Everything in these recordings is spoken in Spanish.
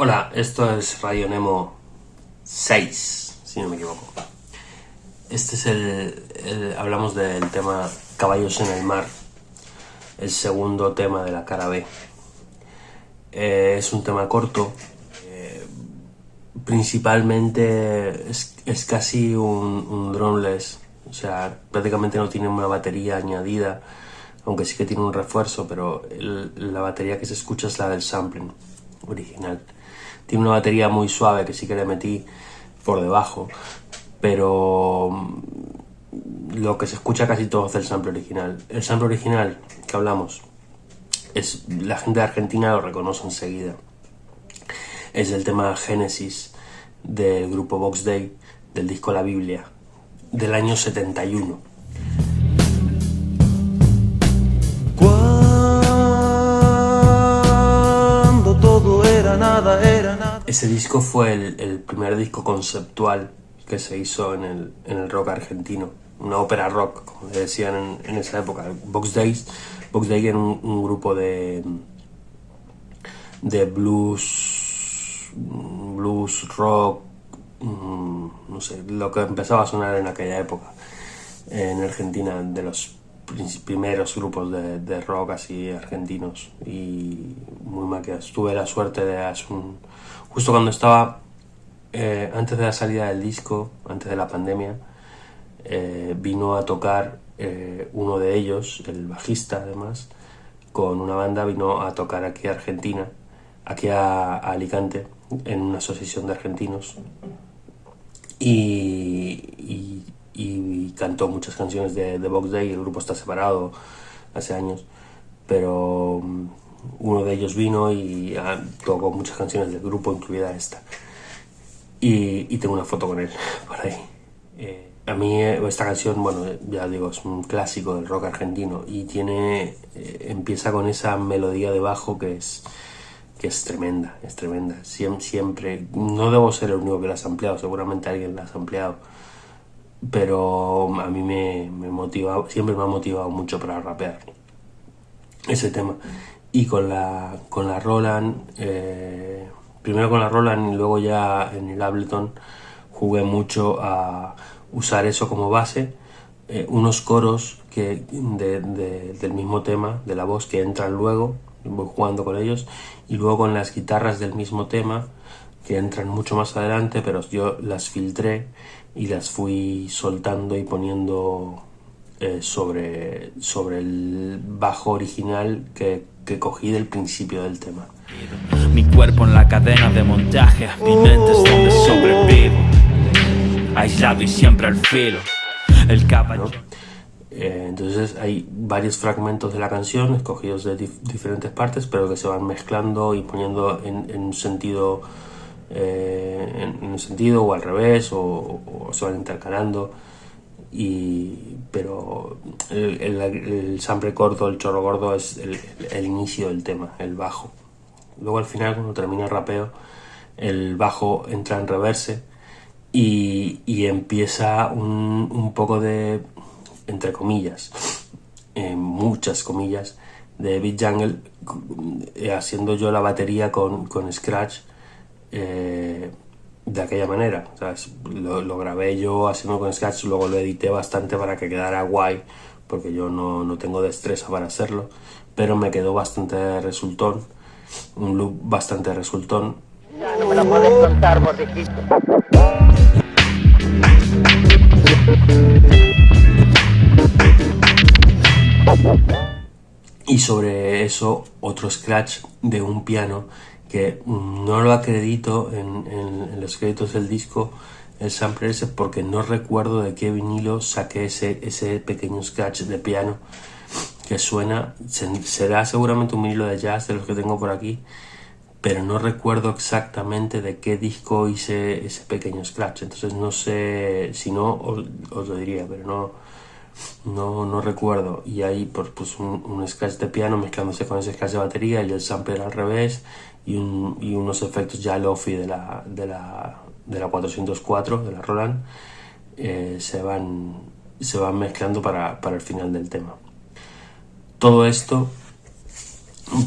Hola, esto es Radio Nemo 6, si no me equivoco. Este es el, hablamos del tema Caballos en el mar, el segundo tema de la cara B. Eh, es un tema corto, eh, principalmente es, casi un, un droneless, o sea, prácticamente no tiene una batería añadida, aunque sí que tiene un refuerzo, pero la batería que se escucha es la del sampling original. Tiene una batería muy suave que sí que le metí por debajo, pero mm, lo que se escucha casi todo es el sample original. El sample original que hablamos, es la gente de Argentina lo reconoce enseguida. Es el tema Génesis del grupo Box Day del disco La Biblia del año 71. Ese disco fue el, primer disco conceptual que se hizo en el, en el rock argentino, una ópera rock, como decían en, esa época. Box Days, Box Day era un, grupo de, de blues, blues rock, mm, no sé, lo que empezaba a sonar en aquella época en Argentina, de los primeros grupos de, rock así argentinos y muy maquiados. Tuve la suerte de hacer justo cuando estaba eh, antes de la salida del disco, antes de la pandemia, eh, vino a tocar eh, uno de ellos, el bajista además, con una banda, vino a tocar aquí a Argentina, aquí a, Alicante, en una asociación de argentinos. Y, cantó muchas canciones de, de Box Day, el grupo está separado hace años, pero uno de ellos vino y ah, tocó muchas canciones del grupo, incluida esta. Y, tengo una foto con él por ahí. Eh, a mí eh, esta canción, bueno, ya digo, es un clásico del rock argentino y tiene, eh, empieza con esa melodía de bajo que es, que es tremenda, es tremenda. Siempre, no debo ser el único que la ha ampliado, seguramente alguien la ha ampliado, pero a mí me, me motiva, siempre me ha motivado mucho para rapear ese tema. Y con la, con la Roland, eh, primero con la Roland y luego ya en el Ableton jugué mucho a usar eso como base, eh, unos coros que del mismo tema, de la voz que entran luego, voy jugando con ellos, y luego con las guitarras del mismo tema, que entran mucho más adelante, pero yo las filtré y las fui soltando y poniendo eh, sobre, sobre el bajo original que, que, cogí del principio del tema. Mi cuerpo en la cadena de montaje, mi mente es donde sobrevivo, aislado y siempre al filo. El caballo. Eh, entonces hay varios fragmentos de la canción escogidos de diferentes partes, pero que se van mezclando y poniendo en, en un sentido, eh, en, un sentido o al revés, o, se van intercalando y, pero el, el, corto, el chorro gordo es el, inicio del tema, el bajo. Luego al final cuando termina el rapeo, el bajo entra en reverse y, y empieza un, un, poco de, entre comillas, eh, muchas comillas, de Beat Jungle, eh, haciendo yo la batería con, con Scratch. Eh, de aquella manera. Lo, grabé yo haciendo con Scratch, luego lo edité bastante para que quedara guay, porque yo no, no tengo destreza para hacerlo, pero me quedó bastante resultón, un look bastante resultón. no me lo puedes contar, Y sobre eso, otro scratch de un piano que no lo acredito en, los créditos del disco el sampler ese porque no recuerdo de qué vinilo saqué ese, ese pequeño scratch de piano que suena, será seguramente un vinilo de jazz de los que tengo por aquí, pero no recuerdo exactamente de qué disco hice ese pequeño scratch, entonces no sé, si no os, lo diría, pero no, no, no recuerdo. Y hay pues, un, un, scratch de piano mezclándose con ese scratch de batería y el sampler al revés y, unos efectos ya lofi de la, de la, de la 404, de la Roland, eh, se, van, se van mezclando para, para, el final del tema. Todo esto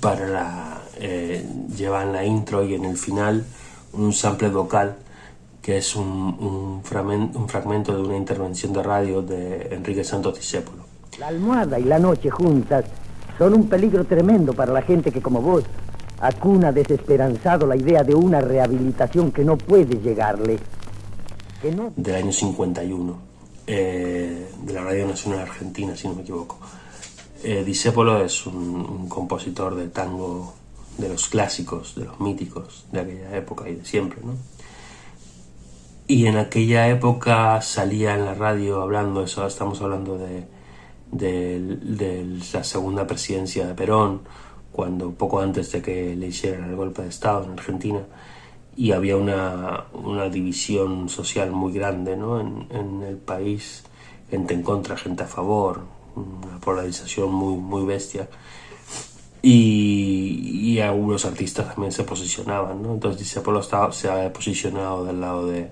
para eh, lleva en la intro y en el final un sample vocal que es un, un, un fragmento de una intervención de radio de Enrique Santos Discépolo. La almohada y la noche juntas son un peligro tremendo para la gente que como vos acuna desesperanzado la idea de una rehabilitación que no puede llegarle. Que. Del año 51, eh, de la Radio Nacional Argentina, si no me equivoco. Eh, es un, compositor de tango de los clásicos, de los míticos de aquella época y de siempre, ¿no? Y en aquella época salía en la radio hablando, eso estamos hablando de la segunda presidencia de Perón, cuando poco antes de que le hicieran el golpe de Estado en Argentina, y había una, una división social muy grande ¿no? en, en, el país, gente en contra, gente a favor, una polarización muy, muy bestia. Y, y algunos artistas también se posicionaban, ¿no? Entonces Discépolo se ha posicionado del lado de,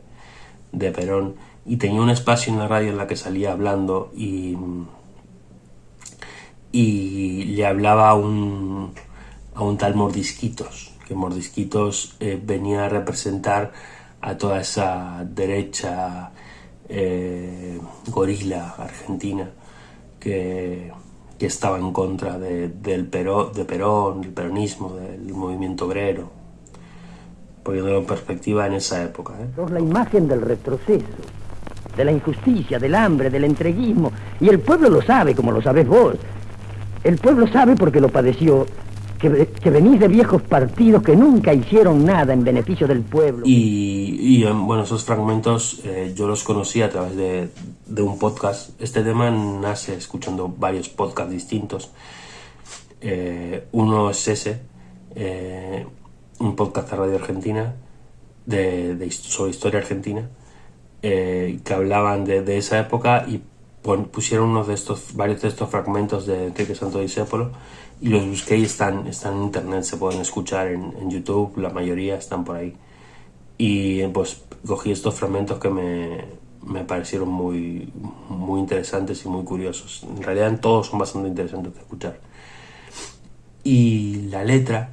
de Perón y tenía un espacio en la radio en la que salía hablando y y le hablaba a un, a un tal Mordisquitos, que Mordisquitos eh, venía a representar a toda esa derecha eh, gorila argentina que, que, estaba en contra de, del Perón, de Perón, peronismo, del movimiento obrero, poniéndolo en perspectiva en esa época. ¿eh? la imagen del retroceso, de la injusticia, del hambre, del entreguismo, y el pueblo lo sabe como lo sabes vos. El pueblo sabe porque lo padeció, que, que, venís de viejos partidos que nunca hicieron nada en beneficio del pueblo. Y, y bueno, esos fragmentos eh, yo los conocí a través de, de, un podcast. Este tema nace escuchando varios podcasts distintos. Eh, uno es ese, eh, un podcast de Radio Argentina, de, de sobre historia argentina, eh, que hablaban de, de esa época y pusieron unos de estos, varios de estos fragmentos de Enrique Santo Discépolo y los busqué y están, están en internet, se pueden escuchar en, en, YouTube, la mayoría están por ahí. Y pues cogí estos fragmentos que me, me parecieron muy, muy interesantes y muy curiosos. En realidad todos son bastante interesantes de escuchar. Y la letra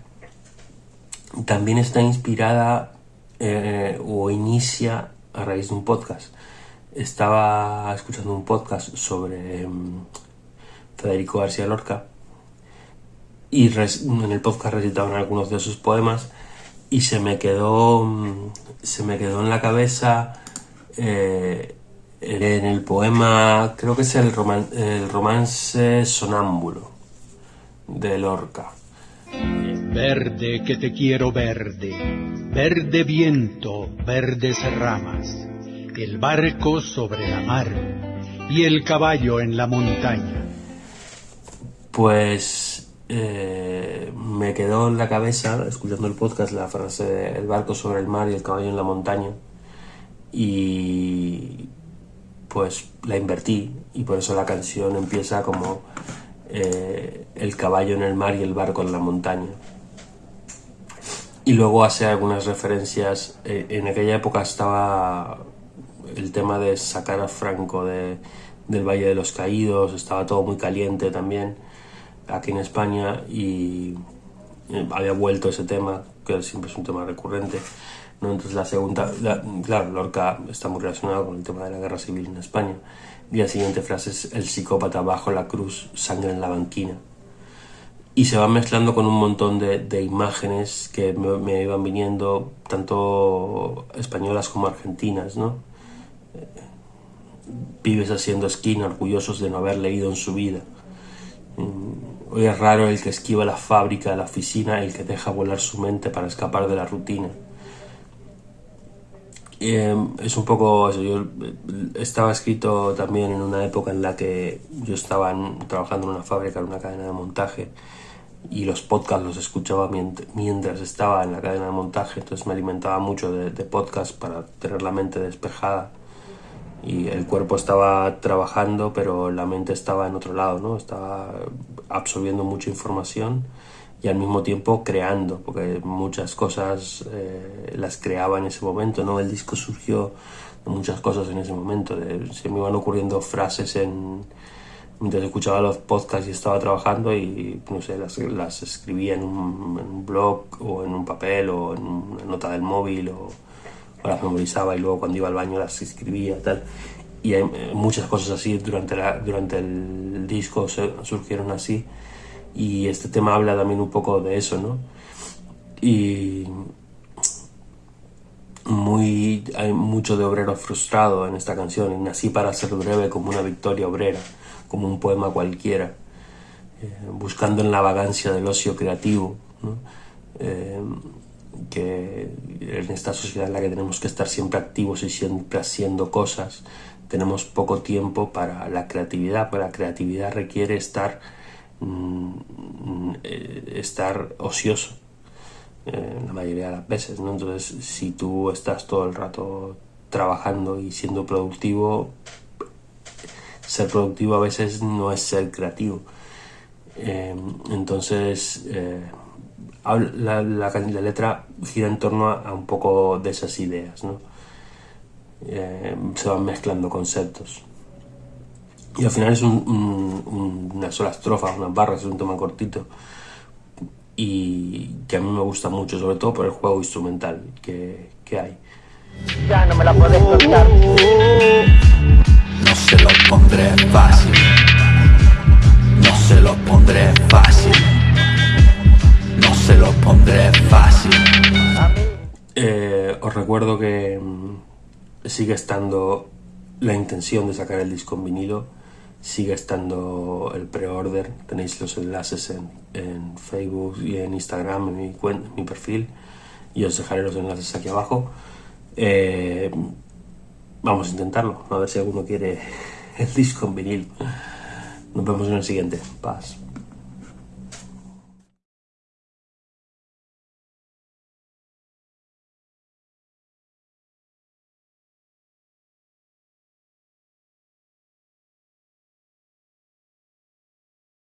también está inspirada eh, o inicia a raíz de un podcast estaba escuchando un podcast sobre um, Federico García Lorca y en el podcast recitaban algunos de sus poemas y se me quedó um, se me quedó en la cabeza eh, en el poema creo que es el, el romance sonámbulo de Lorca. Verde que te quiero verde verde viento verdes ramas el barco sobre la mar y el caballo en la montaña. Pues eh, me quedó en la cabeza, escuchando el podcast, la frase de el barco sobre el mar y el caballo en la montaña. Y pues la invertí y por eso la canción empieza como eh, el caballo en el mar y el barco en la montaña. Y luego hace algunas referencias, eh, en aquella época estaba el tema de sacar a Franco de, del Valle de los Caídos, estaba todo muy caliente también aquí en España y había vuelto ese tema, que siempre es un tema recurrente. ¿no? Entonces la segunda, claro, Lorca está muy relacionado con el tema de la guerra civil en España. Y la siguiente frase es el psicópata bajo la cruz, sangre en la banquina. Y se va mezclando con un montón de, de imágenes que me, me, iban viniendo, tanto españolas como argentinas, ¿no? Pibes haciendo esquina, orgullosos de no haber leído en su vida. Mm, hoy es raro el que esquiva la fábrica, la oficina, el que deja volar su mente para escapar de la rutina. Eh, es un poco eso. Yo eh, estaba escrito también en una época en la que yo estaba trabajando en una fábrica, en una cadena de montaje, y los podcasts los escuchaba mientras estaba en la cadena de montaje, entonces me alimentaba mucho de, de podcasts para tener la mente despejada y el cuerpo estaba trabajando pero la mente estaba en otro lado, ¿no? Estaba absorbiendo mucha información y al mismo tiempo creando, porque muchas cosas eh, las creaba en ese momento, ¿no? El disco surgió de muchas cosas en ese momento, se me iban ocurriendo frases en, mientras escuchaba los podcasts y estaba trabajando y no sé, las, las escribía en un, en un, blog o en un papel o en una nota del móvil o, las memorizaba y luego cuando iba al baño las escribía tal y hay eh, muchas cosas así durante, la, durante el disco surgieron así y este tema habla también un poco de eso, ¿no? Y muy, hay mucho de obrero frustrado en esta canción, y nací para ser breve como una victoria obrera, como un poema cualquiera, eh, buscando en la vagancia del ocio creativo, ¿no? eh, que en esta sociedad en la que tenemos que estar siempre activos y siempre haciendo cosas, tenemos poco tiempo para la creatividad, porque la creatividad requiere estar, mm, eh, estar ocioso eh, la mayoría de las veces, ¿no? Entonces, si tú estás todo el rato trabajando y siendo productivo, ser productivo a veces no es ser creativo. Eh, entonces, la, la, la, letra gira en torno a, a, un poco de esas ideas, ¿no? Eh, se van mezclando conceptos. Y al final es un, un, una sola estrofa, unas barras, es un tema cortito. Y que a mí me gusta mucho, sobre todo por el juego instrumental que, que hay. Ya no me la puedes contar. No se lo pondré fácil. Recuerdo que sigue estando la intención de sacar el disco en vinilo, sigue estando el pre-order, tenéis los enlaces en, Facebook y en Instagram, en mi, cuenta, en mi perfil, y os dejaré los enlaces aquí abajo. Eh, vamos a intentarlo, a ver si alguno quiere el disco en. Nos vemos en el siguiente. Paz.